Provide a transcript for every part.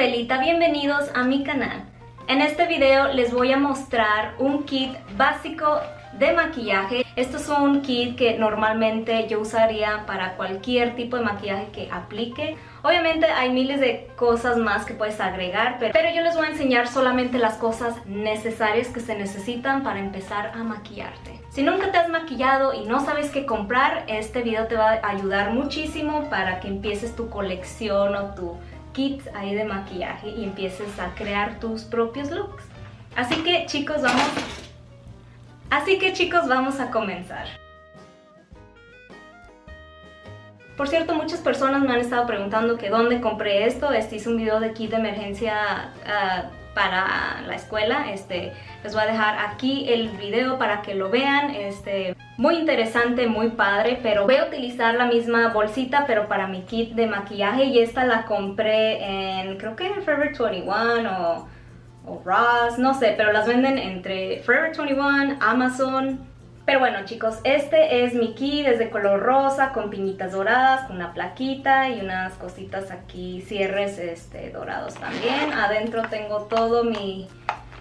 Belita, bienvenidos a mi canal. En este video les voy a mostrar un kit básico de maquillaje. Esto es un kit que normalmente yo usaría para cualquier tipo de maquillaje que aplique. Obviamente hay miles de cosas más que puedes agregar, pero, pero yo les voy a enseñar solamente las cosas necesarias que se necesitan para empezar a maquillarte. Si nunca te has maquillado y no sabes qué comprar, este video te va a ayudar muchísimo para que empieces tu colección o tu kit ahí de maquillaje y empieces a crear tus propios looks. Así que chicos, vamos... Así que chicos, vamos a comenzar. Por cierto, muchas personas me han estado preguntando que dónde compré esto. Este hice un video de kit de emergencia uh, para la escuela. Este, les voy a dejar aquí el video para que lo vean. Este, muy interesante, muy padre, pero voy a utilizar la misma bolsita, pero para mi kit de maquillaje. Y esta la compré en, creo que en Forever 21 o, o Ross, no sé, pero las venden entre Forever 21, Amazon, pero bueno chicos, este es mi kit, es de color rosa con piñitas doradas, con una plaquita y unas cositas aquí, cierres este, dorados también. Adentro tengo todo mi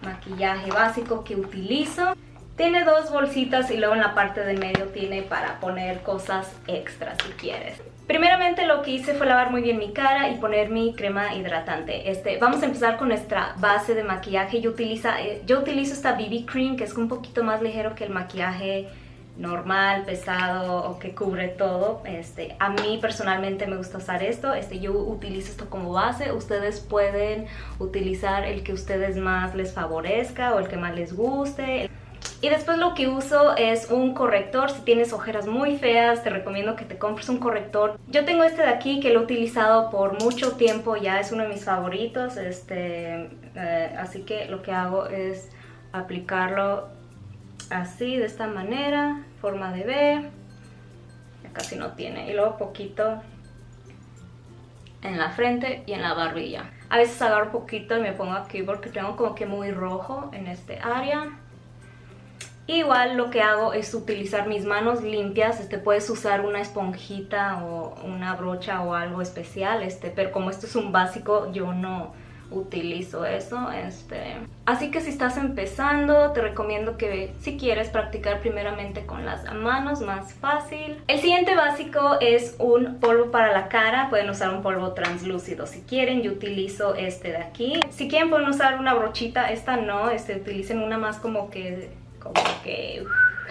maquillaje básico que utilizo. Tiene dos bolsitas y luego en la parte de medio tiene para poner cosas extras si quieres. Primeramente lo que hice fue lavar muy bien mi cara y poner mi crema hidratante. Este, vamos a empezar con nuestra base de maquillaje. Yo, utiliza, eh, yo utilizo esta BB Cream que es un poquito más ligero que el maquillaje normal, pesado o que cubre todo. Este, a mí personalmente me gusta usar esto. Este, yo utilizo esto como base. Ustedes pueden utilizar el que ustedes más les favorezca o el que más les guste. Y después lo que uso es un corrector. Si tienes ojeras muy feas, te recomiendo que te compres un corrector. Yo tengo este de aquí que lo he utilizado por mucho tiempo, ya es uno de mis favoritos. Este, eh, así que lo que hago es aplicarlo así, de esta manera, forma de B. Casi no tiene. Y luego poquito en la frente y en la barbilla. A veces agarro poquito y me pongo aquí porque tengo como que muy rojo en este área. Igual lo que hago es utilizar mis manos limpias, este, puedes usar una esponjita o una brocha o algo especial, este, pero como esto es un básico yo no utilizo eso. Este. Así que si estás empezando te recomiendo que si quieres practicar primeramente con las manos, más fácil. El siguiente básico es un polvo para la cara, pueden usar un polvo translúcido si quieren, yo utilizo este de aquí. Si quieren pueden usar una brochita, esta no, este, utilicen una más como que como que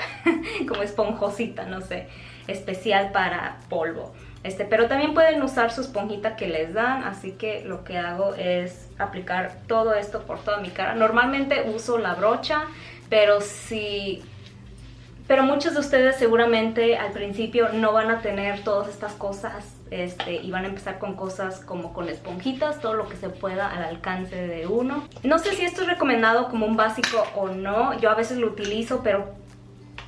como esponjosita, no sé, especial para polvo. Este, pero también pueden usar su esponjita que les dan, así que lo que hago es aplicar todo esto por toda mi cara. Normalmente uso la brocha, pero si... Pero muchos de ustedes seguramente al principio no van a tener todas estas cosas este, y van a empezar con cosas como con esponjitas, todo lo que se pueda al alcance de uno. No sé si esto es recomendado como un básico o no, yo a veces lo utilizo, pero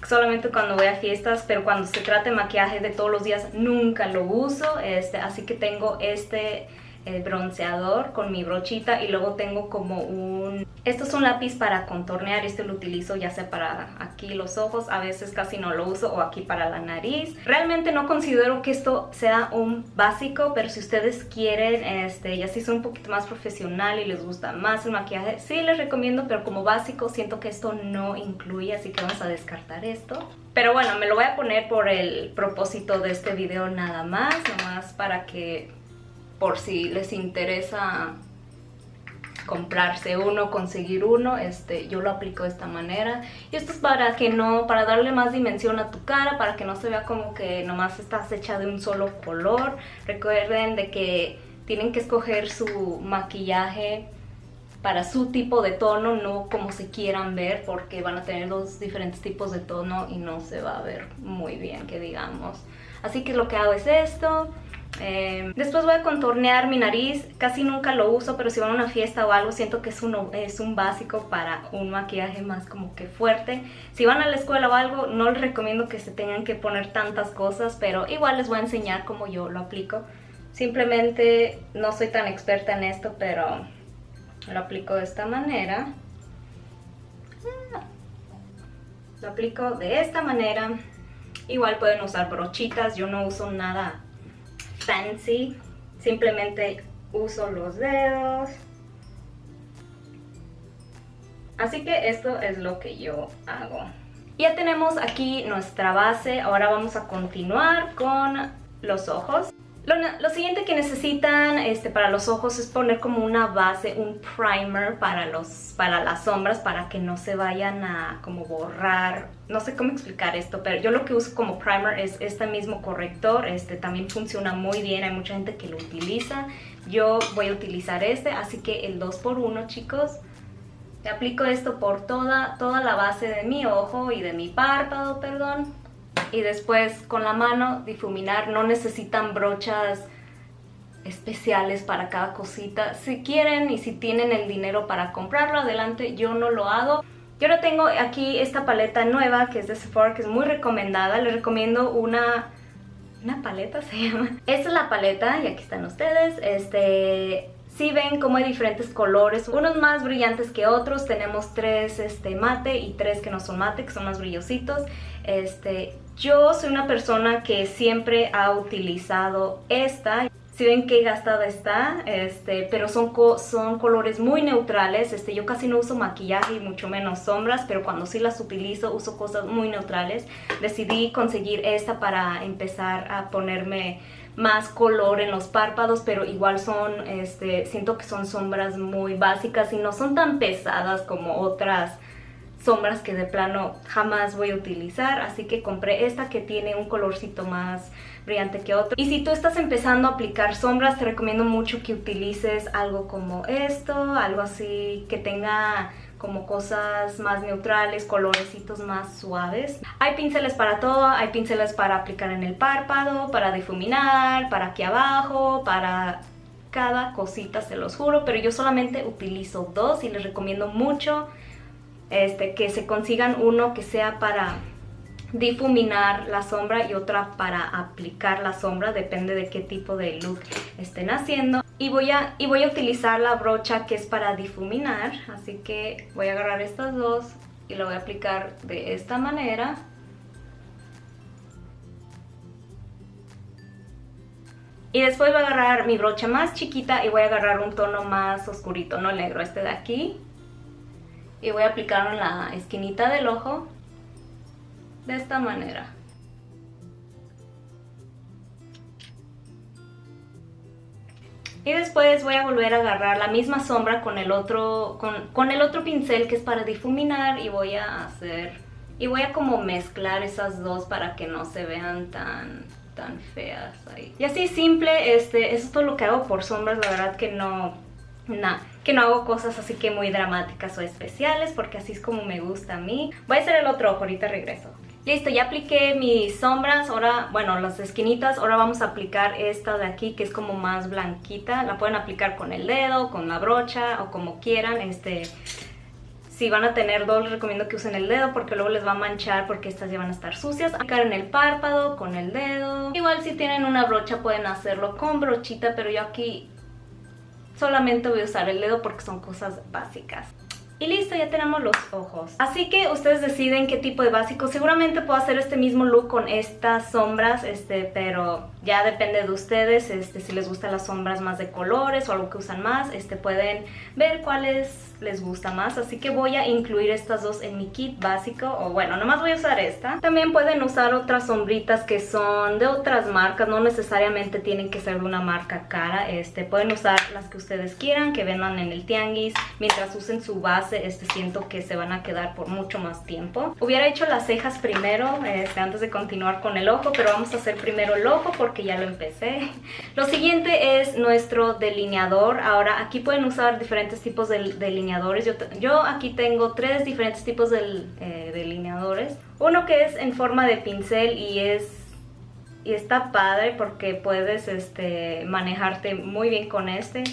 solamente cuando voy a fiestas, pero cuando se trata de maquillaje de todos los días nunca lo uso, este, así que tengo este el bronceador con mi brochita y luego tengo como un... Esto es un lápiz para contornear, este lo utilizo ya sea para aquí los ojos, a veces casi no lo uso o aquí para la nariz. Realmente no considero que esto sea un básico, pero si ustedes quieren, este, ya si son un poquito más profesional y les gusta más el maquillaje, sí les recomiendo, pero como básico siento que esto no incluye, así que vamos a descartar esto. Pero bueno, me lo voy a poner por el propósito de este video nada más, nomás para que por si les interesa comprarse uno, conseguir uno, este, yo lo aplico de esta manera. Y esto es para que no, para darle más dimensión a tu cara, para que no se vea como que nomás estás hecha de un solo color. Recuerden de que tienen que escoger su maquillaje para su tipo de tono, no como se quieran ver, porque van a tener dos diferentes tipos de tono y no se va a ver muy bien, que digamos. Así que lo que hago es esto, eh, después voy a contornear mi nariz, casi nunca lo uso, pero si van a una fiesta o algo siento que es un, es un básico para un maquillaje más como que fuerte. Si van a la escuela o algo, no les recomiendo que se tengan que poner tantas cosas, pero igual les voy a enseñar cómo yo lo aplico. Simplemente no soy tan experta en esto, pero lo aplico de esta manera. Lo aplico de esta manera. Igual pueden usar brochitas, yo no uso nada fancy, simplemente uso los dedos. Así que esto es lo que yo hago. Ya tenemos aquí nuestra base, ahora vamos a continuar con los ojos. Lo, siguiente que necesitan este, para los ojos es poner como una base, un primer para, los, para las sombras para que no se vayan a como borrar. No sé cómo explicar esto, pero yo lo que uso como primer es este mismo corrector. Este también funciona muy bien, hay mucha gente que lo utiliza. Yo voy a utilizar este, así que el 2x1 chicos. aplico esto por toda, toda la base de mi ojo y de mi párpado, perdón y después con la mano difuminar. No necesitan brochas especiales para cada cosita. Si quieren y si tienen el dinero para comprarlo, adelante. Yo no lo hago. Yo ahora tengo aquí esta paleta nueva que es de Sephora, que es muy recomendada. Les recomiendo una... ¿Una paleta se llama? Esta es la paleta y aquí están ustedes. Este... Si ven cómo hay diferentes colores, unos más brillantes que otros, tenemos tres este, mate y tres que no son mate, que son más brillositos. Este, yo soy una persona que siempre ha utilizado esta. Si ven qué gastada está, este, pero son, son colores muy neutrales. Este, yo casi no uso maquillaje y mucho menos sombras, pero cuando sí las utilizo uso cosas muy neutrales. Decidí conseguir esta para empezar a ponerme más color en los párpados, pero igual son, este, siento que son sombras muy básicas y no son tan pesadas como otras sombras que de plano jamás voy a utilizar, así que compré esta que tiene un colorcito más brillante que otro. Y si tú estás empezando a aplicar sombras, te recomiendo mucho que utilices algo como esto, algo así que tenga como cosas más neutrales, colorecitos más suaves. Hay pinceles para todo, hay pinceles para aplicar en el párpado, para difuminar, para aquí abajo, para cada cosita se los juro, pero yo solamente utilizo dos y les recomiendo mucho este, que se consigan uno que sea para difuminar la sombra y otra para aplicar la sombra, depende de qué tipo de look estén haciendo. Y voy, a, y voy a utilizar la brocha que es para difuminar, así que voy a agarrar estas dos y lo voy a aplicar de esta manera. Y después voy a agarrar mi brocha más chiquita y voy a agarrar un tono más oscurito, no negro, este de aquí y voy a aplicarlo en la esquinita del ojo de esta manera. Y después voy a volver a agarrar la misma sombra con el otro, con, el otro pincel que es para difuminar y voy a hacer, y voy a como mezclar esas dos para que no se vean tan, tan feas ahí. Y así simple, este, eso es todo lo que hago por sombras, la verdad que no, nada que no hago cosas así que muy dramáticas o especiales porque así es como me gusta a mí. Voy a hacer el otro ojo, ahorita regreso. Listo, ya apliqué mis sombras, ahora, bueno, las esquinitas, ahora vamos a aplicar esta de aquí que es como más blanquita. La pueden aplicar con el dedo, con la brocha o como quieran, este... Si van a tener dos, les recomiendo que usen el dedo porque luego les va a manchar porque estas ya van a estar sucias. Aplicar en el párpado con el dedo. Igual si tienen una brocha pueden hacerlo con brochita, pero yo aquí solamente voy a usar el dedo porque son cosas básicas. Y listo, ya tenemos los ojos. Así que ustedes deciden qué tipo de básico. Seguramente puedo hacer este mismo look con estas sombras, este, pero ya depende de ustedes. Este, si les gustan las sombras más de colores o algo que usan más, este, pueden ver cuáles les gusta más. Así que voy a incluir estas dos en mi kit básico. O bueno, nomás voy a usar esta. También pueden usar otras sombritas que son de otras marcas. No necesariamente tienen que ser de una marca cara. Este, pueden usar las que ustedes quieran, que vendan en el tianguis. Mientras usen su base, este, siento que se van a quedar por mucho más tiempo. Hubiera hecho las cejas primero, este, antes de continuar con el ojo. Pero vamos a hacer primero el ojo porque ya lo empecé. Lo siguiente es nuestro delineador. Ahora, aquí pueden usar diferentes tipos de delineador yo, aquí tengo tres diferentes tipos de eh, delineadores. Uno que es en forma de pincel y es y está padre porque puedes este, manejarte muy bien con este.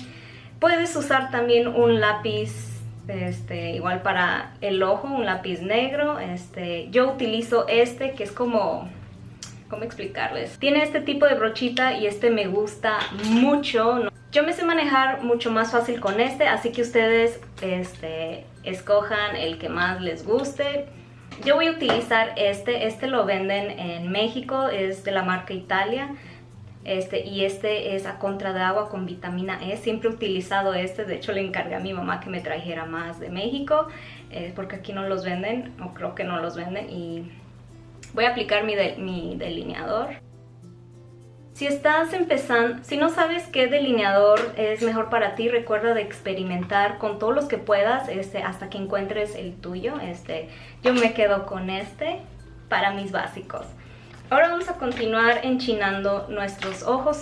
Puedes usar también un lápiz este, igual para el ojo, un lápiz negro. Este, yo utilizo este que es como... ¿Cómo explicarles? Tiene este tipo de brochita y este me gusta mucho. Yo me sé manejar mucho más fácil con este, así que ustedes este, escojan el que más les guste. Yo voy a utilizar este, este lo venden en México, es de la marca Italia. Este, y este es a contra de agua con vitamina E. Siempre he utilizado este, de hecho le encargué a mi mamá que me trajera más de México, eh, porque aquí no los venden, o creo que no los venden, y voy a aplicar mi, mi delineador. Si estás empezando, si no sabes qué delineador es mejor para ti, recuerda de experimentar con todos los que puedas este, hasta que encuentres el tuyo. Este, yo me quedo con este para mis básicos. Ahora vamos a continuar enchinando nuestros ojos.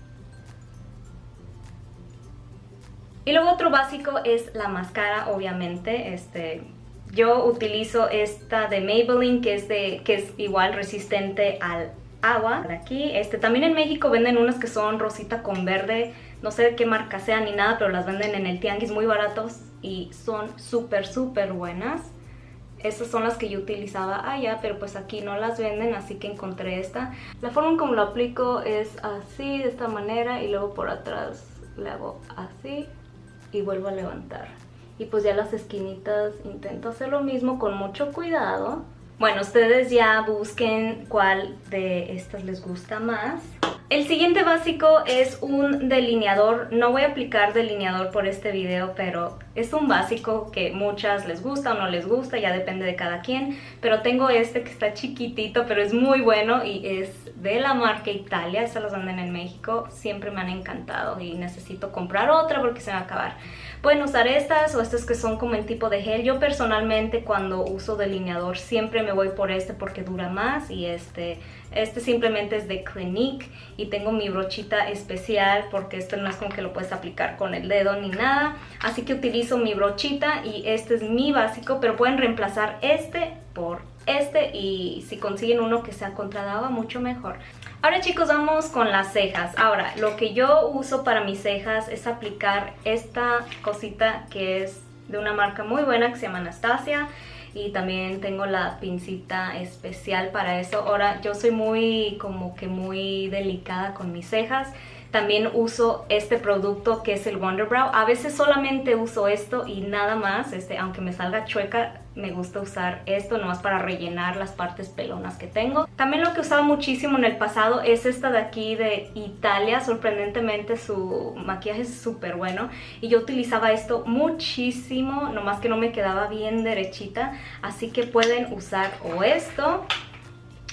Y luego otro básico es la máscara, obviamente. Este, yo utilizo esta de Maybelline, que es, de, que es igual resistente al agua. Aquí, este, también en México venden unas que son rosita con verde. No sé de qué marca sea ni nada, pero las venden en el tianguis muy baratos y son súper, súper buenas. Estas son las que yo utilizaba allá, pero pues aquí no las venden, así que encontré esta. La forma en como lo aplico es así, de esta manera, y luego por atrás le hago así y vuelvo a levantar. Y pues ya las esquinitas intento hacer lo mismo con mucho cuidado. Bueno, ustedes ya busquen cuál de estas les gusta más. El siguiente básico es un delineador. No voy a aplicar delineador por este video, pero es un básico que muchas les gusta o no les gusta, ya depende de cada quien. Pero tengo este que está chiquitito, pero es muy bueno y es de la marca Italia. Estas las venden en México. Siempre me han encantado y necesito comprar otra porque se va a acabar. Pueden usar estas o estas que son como en tipo de gel. Yo personalmente cuando uso delineador siempre me voy por este porque dura más y este, este simplemente es de Clinique y tengo mi brochita especial porque esto no es como que lo puedes aplicar con el dedo ni nada. Así que utilizo mi brochita y este es mi básico, pero pueden reemplazar este por este y si consiguen uno que sea contra agua mucho mejor. Ahora chicos vamos con las cejas. Ahora lo que yo uso para mis cejas es aplicar esta cosita que es de una marca muy buena que se llama Anastasia y también tengo la pincita especial para eso. Ahora yo soy muy como que muy delicada con mis cejas también uso este producto que es el Wonder Brow. A veces solamente uso esto y nada más, este, aunque me salga chueca, me gusta usar esto nomás para rellenar las partes pelonas que tengo. También lo que usaba muchísimo en el pasado es esta de aquí de Italia. Sorprendentemente su maquillaje es súper bueno y yo utilizaba esto muchísimo, nomás que no me quedaba bien derechita. Así que pueden usar o esto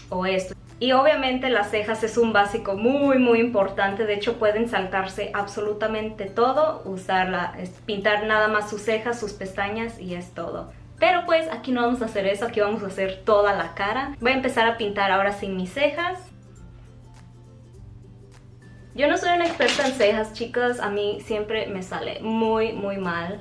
o esto. Y obviamente las cejas es un básico muy muy importante, de hecho pueden saltarse absolutamente todo, usarla, pintar nada más sus cejas, sus pestañas y es todo. Pero pues aquí no vamos a hacer eso, aquí vamos a hacer toda la cara. Voy a empezar a pintar ahora sin mis cejas. Yo no soy una experta en cejas, chicas, a mí siempre me sale muy muy mal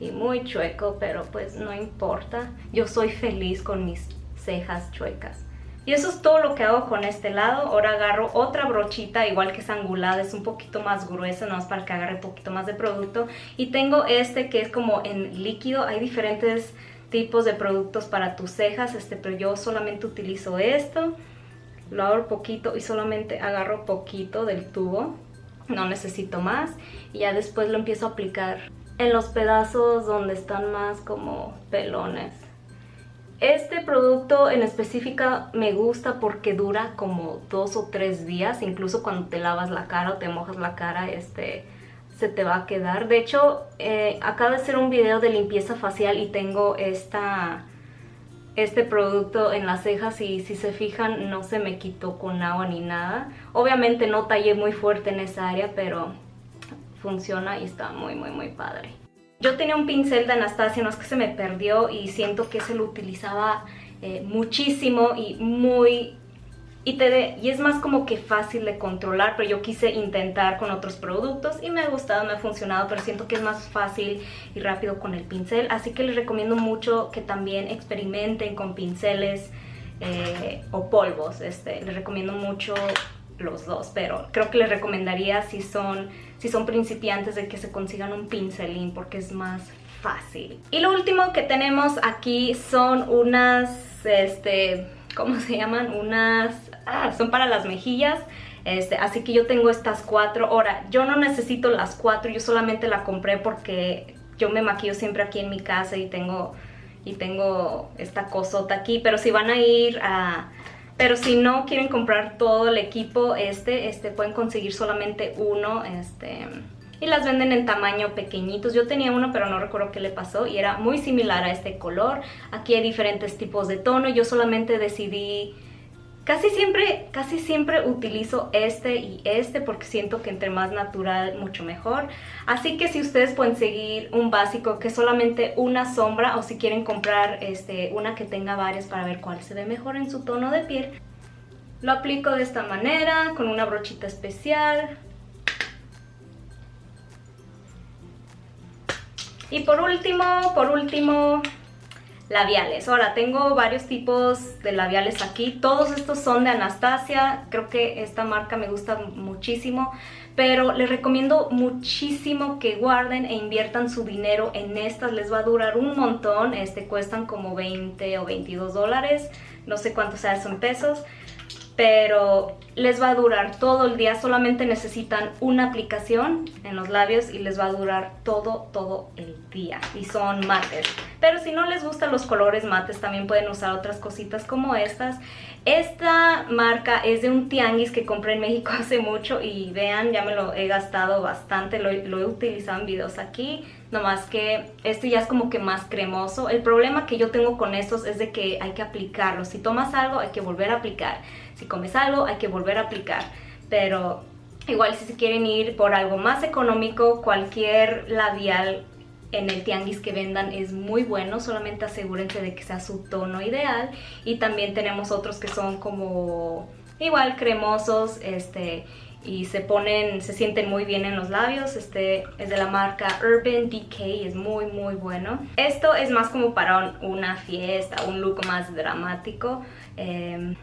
y muy chueco, pero pues no importa. Yo soy feliz con mis cejas chuecas. Y eso es todo lo que hago con este lado. Ahora agarro otra brochita, igual que es angulada, es un poquito más gruesa, nada más para que agarre un poquito más de producto. Y tengo este que es como en líquido. Hay diferentes tipos de productos para tus cejas, este, pero yo solamente utilizo esto. Lo abro poquito y solamente agarro poquito del tubo. No necesito más. Y ya después lo empiezo a aplicar en los pedazos donde están más como pelones. Este producto en específica me gusta porque dura como dos o tres días, incluso cuando te lavas la cara o te mojas la cara, este se te va a quedar. De hecho, eh, acabo de hacer un video de limpieza facial y tengo esta, este producto en las cejas y si se fijan no se me quitó con agua ni nada. Obviamente no tallé muy fuerte en esa área, pero funciona y está muy muy muy padre. Yo tenía un pincel de Anastasia, no es que se me perdió y siento que se lo utilizaba eh, muchísimo y muy... Y, te y es más como que fácil de controlar, pero yo quise intentar con otros productos y me ha gustado, me ha funcionado, pero siento que es más fácil y rápido con el pincel. Así que les recomiendo mucho que también experimenten con pinceles eh, o polvos. Este, les recomiendo mucho los dos, pero creo que les recomendaría si son, si son principiantes de que se consigan un pincelín porque es más fácil. Y lo último que tenemos aquí son unas, este, ¿cómo se llaman? Unas, ah, son para las mejillas. Este, así que yo tengo estas cuatro. Ahora, yo no necesito las cuatro, yo solamente la compré porque yo me maquillo siempre aquí en mi casa y tengo, y tengo esta cosota aquí. Pero si van a ir a Pero si no quieren comprar todo el equipo este, este pueden conseguir solamente uno, este y las venden en tamaño pequeñitos. Yo tenía uno pero no recuerdo qué le pasó y era muy similar a este color. Aquí hay diferentes tipos de tono. Yo solamente decidí... Casi siempre, casi siempre utilizo este y este porque siento que entre más natural mucho mejor. Así que si ustedes pueden seguir un básico que es solamente una sombra o si quieren comprar este, una que tenga varias para ver cuál se ve mejor en su tono de piel, lo aplico de esta manera con una brochita especial Y por último, por último, labiales. Ahora, tengo varios tipos de labiales aquí. Todos estos son de Anastasia. Creo que esta marca me gusta muchísimo. Pero les recomiendo muchísimo que guarden e inviertan su dinero en estas. Les va a durar un montón. Este cuestan como 20 o 22 dólares. No sé cuánto sea eso en pesos pero les va a durar todo el día, solamente necesitan una aplicación en los labios y les va a durar todo, todo el día y son mates. Pero si no les gustan los colores mates también pueden usar otras cositas como estas. Esta marca es de un tianguis que compré en México hace mucho y vean, ya me lo he gastado bastante, lo, he utilizado en videos aquí nomás que este ya es como que más cremoso. El problema que yo tengo con estos es de que hay que aplicarlo. Si tomas algo hay que volver a aplicar. Si comes algo hay que volver a aplicar. Pero igual si se quieren ir por algo más económico, cualquier labial en el tianguis que vendan es muy bueno, solamente asegúrense de que sea su tono ideal y también tenemos otros que son como igual cremosos, este y se ponen, se sienten muy bien en los labios. Este es de la marca Urban Decay, es muy muy bueno. Esto es más como para una fiesta, un look más dramático. Em,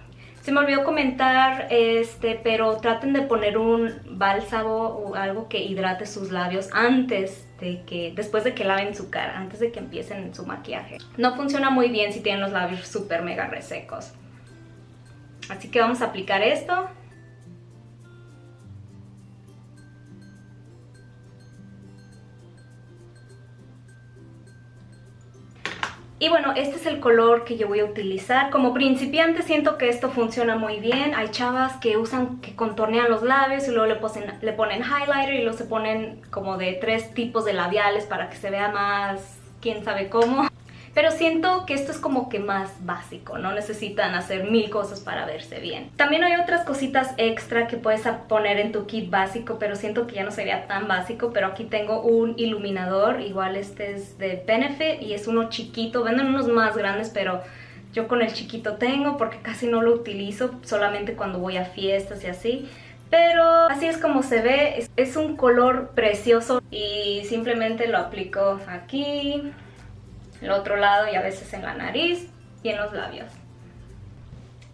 se me olvidó comentar, este, pero traten de poner un bálsamo o algo que hidrate sus labios antes de que, después de que laven su cara, antes de que empiecen su maquillaje. No funciona muy bien si tienen los labios súper mega resecos. Así que vamos a aplicar esto. Y bueno, este es el color que yo voy a utilizar. Como principiante siento que esto funciona muy bien. Hay chavas que usan, que contornean los labios y luego le, ponen, le ponen highlighter y luego se ponen como de tres tipos de labiales para que se vea más quién sabe cómo. Pero siento que esto es como que más básico, no necesitan hacer mil cosas para verse bien. También hay otras cositas extra que puedes poner en tu kit básico, pero siento que ya no sería tan básico. Pero aquí tengo un iluminador, igual este es de Benefit y es uno chiquito. Venden unos más grandes, pero yo con el chiquito tengo porque casi no lo utilizo, solamente cuando voy a fiestas y así. Pero así es como se ve, es un color precioso y simplemente lo aplico aquí el otro lado y a veces en la nariz y en los labios.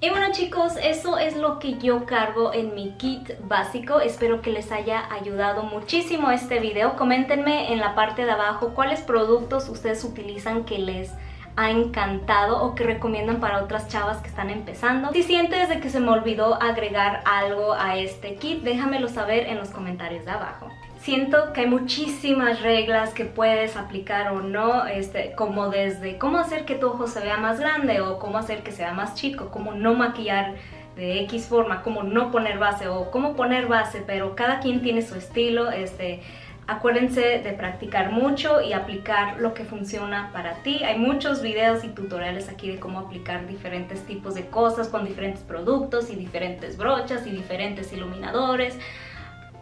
Y bueno chicos, eso es lo que yo cargo en mi kit básico. Espero que les haya ayudado muchísimo este video. Coméntenme en la parte de abajo cuáles productos ustedes utilizan que les ha encantado o que recomiendan para otras chavas que están empezando. Si sientes de que se me olvidó agregar algo a este kit, déjamelo saber en los comentarios de abajo. Siento que hay muchísimas reglas que puedes aplicar o no, este, como desde cómo hacer que tu ojo se vea más grande o cómo hacer que sea más chico, cómo no maquillar de X forma, cómo no poner base o cómo poner base, pero cada quien tiene su estilo, este, Acuérdense de practicar mucho y aplicar lo que funciona para ti. Hay muchos videos y tutoriales aquí de cómo aplicar diferentes tipos de cosas con diferentes productos y diferentes brochas y diferentes iluminadores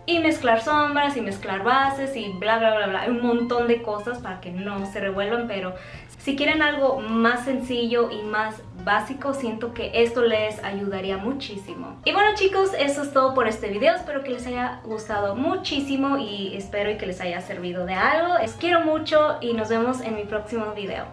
y mezclar sombras y mezclar bases y bla bla bla bla, un montón de cosas para que no se revuelvan, pero si quieren algo más sencillo y más básico, siento que esto les ayudaría muchísimo. Y bueno chicos, eso es todo por este video, espero que les haya gustado muchísimo y espero que les haya servido de algo. Les quiero mucho y nos vemos en mi próximo video.